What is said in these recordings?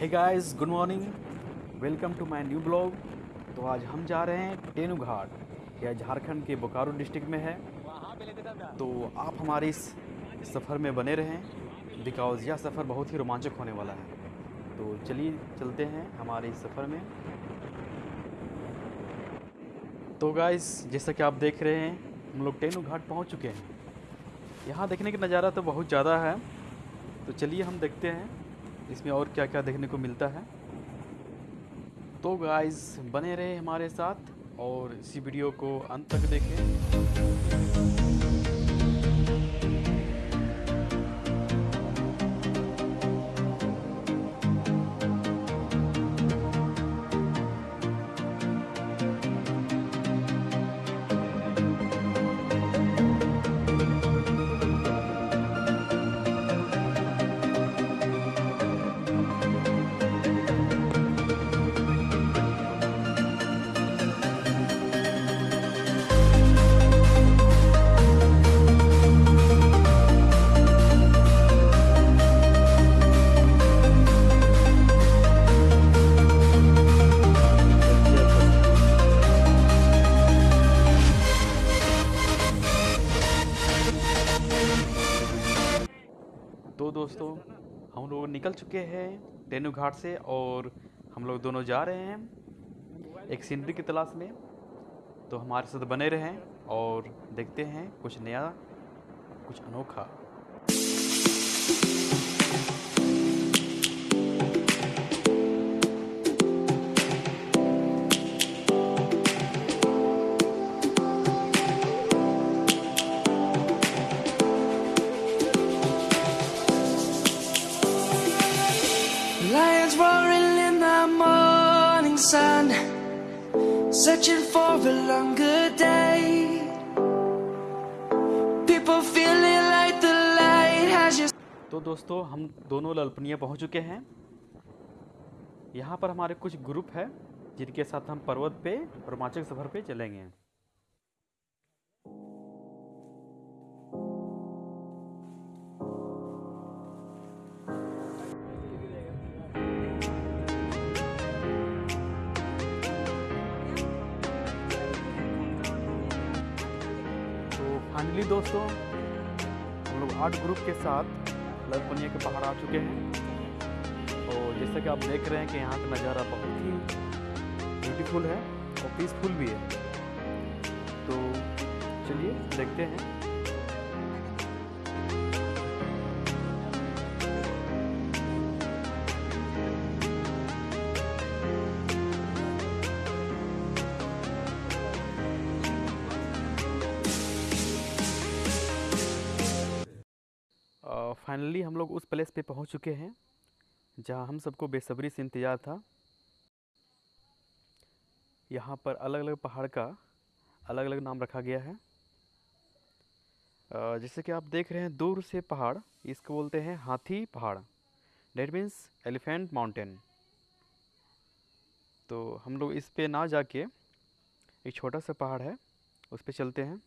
Hey guys good morning welcome to my new blog तो आज हम जा रहे हैं टेनू घाट यह झारखंड के बोकारो डिस्ट्रिक्ट में है. तो आप हमारे इस सफ़र में बने रहें. बिकॉज़ यह सफ़र बहुत ही रोमांचक होने वाला है. तो चलिए चलते हैं हमारे इस सफ़र में. तो गाइस जैसा कि आप देख रहे हैं, हम लोग टेनू घाट पहुँच चुके हैं. यहाँ देखने का नज़ारा तो बहुत ज़्यादा है. तो चलिए हम देखते हैं. इसमें और क्या क्या देखने को मिलता है? तो गाइज़ बने रहे हमारे साथ और इसी वीडियो को अंत तक देखें। दोस्तों, हम लोग निकल चुके हैं टेनू घाट से और हम लोग दोनों जा रहे हैं एक सीनरी की तलाश में। तो हमारे साथ बने रहें और देखते हैं कुछ नया, कुछ अनोखा। Sun, searching for a longer day. People feeling like the light has just. तो दोस्तों हम दोनों ललपनिया पहुँच चुके हैं यहाँ पर हमारे कुछ ग्रुप है जिनके साथ हम पर्वत पे रोमांचक सफ़र पे चलेंगे फाइनली दोस्तों, हम लोग आठ ग्रुप के साथ ललपनिया के बाहर आ चुके हैं। और जैसा कि आप देख रहे हैं कि यहाँ का नज़ारा बहुत ही ब्यूटीफुल है और पीसफुल भी है। तो चलिए देखते हैं। फाइनली हम लोग उस प्लेस पे पहुँच चुके हैं, जहाँ हम सबको बेसब्री से इंतज़ार था। यहाँ पर अलग अलग पहाड़ का अलग अलग नाम रखा गया है। जैसे कि आप देख रहे हैं, दूर से पहाड़, इसको बोलते हैं हाथी पहाड़। डेट मीन्स एलिफेंट माउंटेन तो हम लोग इस पे ना जाके एक छोटा सा पहाड़ है, उस पर चलते हैं।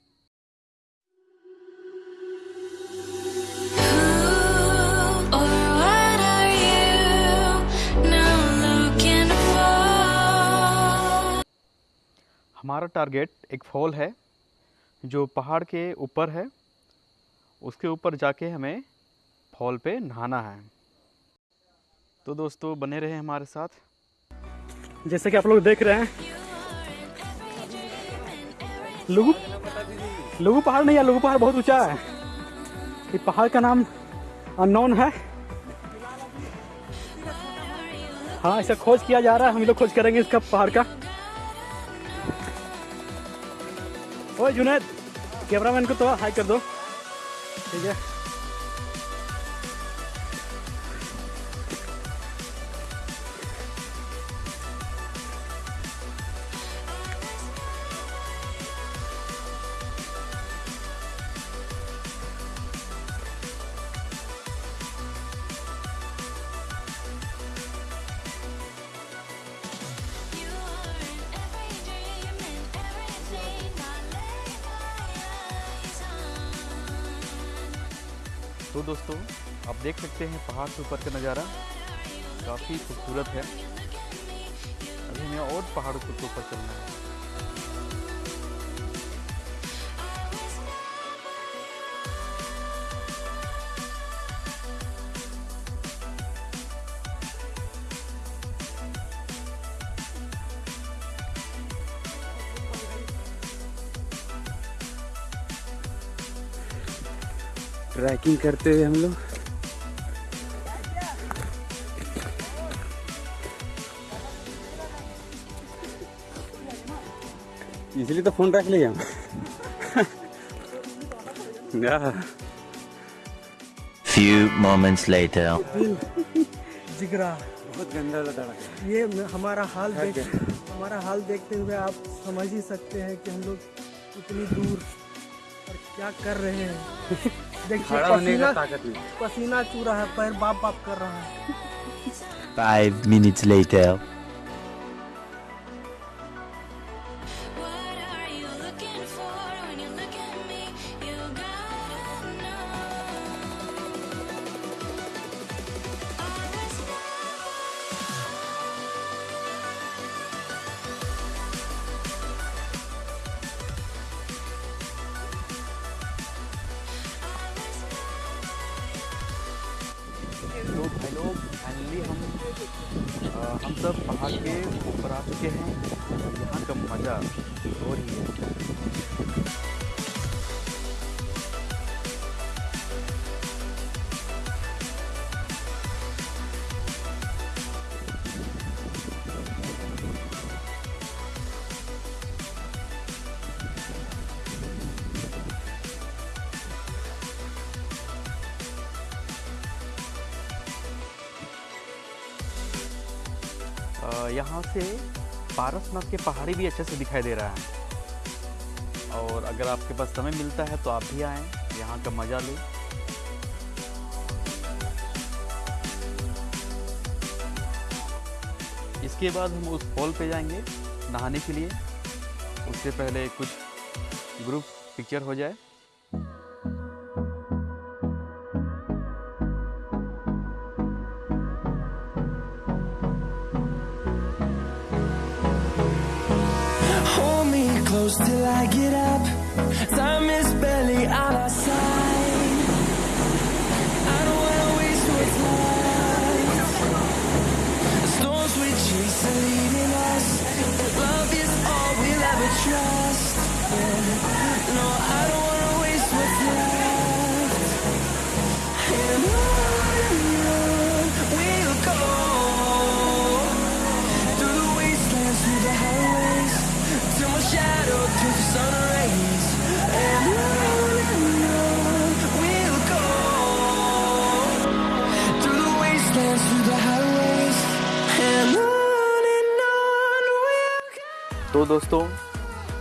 हमारा टारगेट एक फॉल है, जो पहाड़ के ऊपर है। उसके ऊपर जाके हमें फॉल पे नहाना है। तो दोस्तों, बने रहे हमारे साथ। जैसे कि आप लोग देख रहे हैं। लुगु लुगु पहाड़ नहीं है लुगु पहाड़ बहुत ऊँचा है। ये पहाड़ का नाम अननोन है। हाँ ऐसा खोज किया जा रहा है। हम लोग खोज करेंगे इसका पहाड़ का। ओए जुनेद कैमरामैन को तो हाई कर दो। ठीक है। तो दोस्तों, आप देख सकते हैं पहाड़ से ऊपर का नज़ारा। काफ़ी खूबसूरत है। अभी हमें और पहाड़ों के ऊपर चलना है। ट्रैकिंग करते हुए हम लोग। इसलिए तो फ़ोन रख लिया। या, Few moments later. जिगरा। बहुत गंदा लगा ये हमारा हाल देख हमारा हाल देखते हुए आप समझ ही सकते हैं कि हम लोग इतनी दूर क्या कर रहे हैं? देखिए पसीना पसीना चू रहा है पैर बाप बाप कर रहा है। Five minutes later. सब पहाड़ के ऊपर आ चुके हैं। यहाँ का मज़ा और ही है। यहाँ से पारसनाथ के पहाड़ी भी अच्छे से दिखाई दे रहा है। और अगर आपके पास समय मिलता है तो आप भी आएँ, यहाँ का मज़ा लें। इसके बाद हम उस फॉल पे जाएँगे नहाने के लिए। उससे पहले कुछ ग्रुप पिक्चर हो जाए। Till I get up. Time तो दोस्तों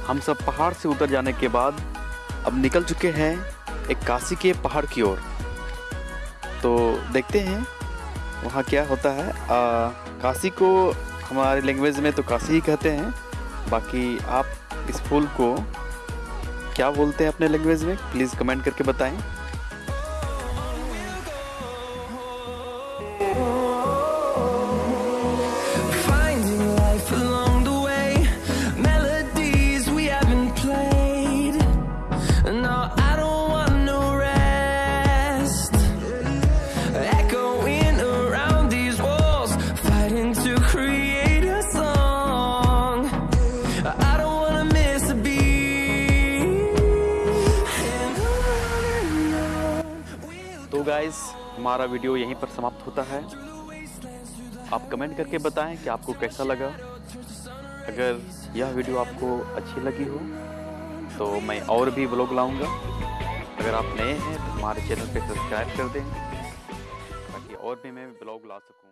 हम सब पहाड़ से उतर जाने के बाद अब निकल चुके हैं एक काशी के पहाड़ की ओर। तो देखते हैं वहाँ क्या होता है। आ, काशी को हमारे लैंग्वेज में तो काशी ही कहते हैं। बाकी आप इस फूल को क्या बोलते हैं अपने लैंग्वेज में? प्लीज़ कमेंट करके बताएँ। हमारा वीडियो यहीं पर समाप्त होता है। आप कमेंट करके बताएँ कि आपको कैसा लगा। अगर यह वीडियो आपको अच्छी लगी हो तो मैं और भी ब्लॉग लाऊँगा। अगर आप नए हैं तो हमारे चैनल पर सब्सक्राइब कर दें, ताकि और भी मैं ब्लॉग ला सकूँ।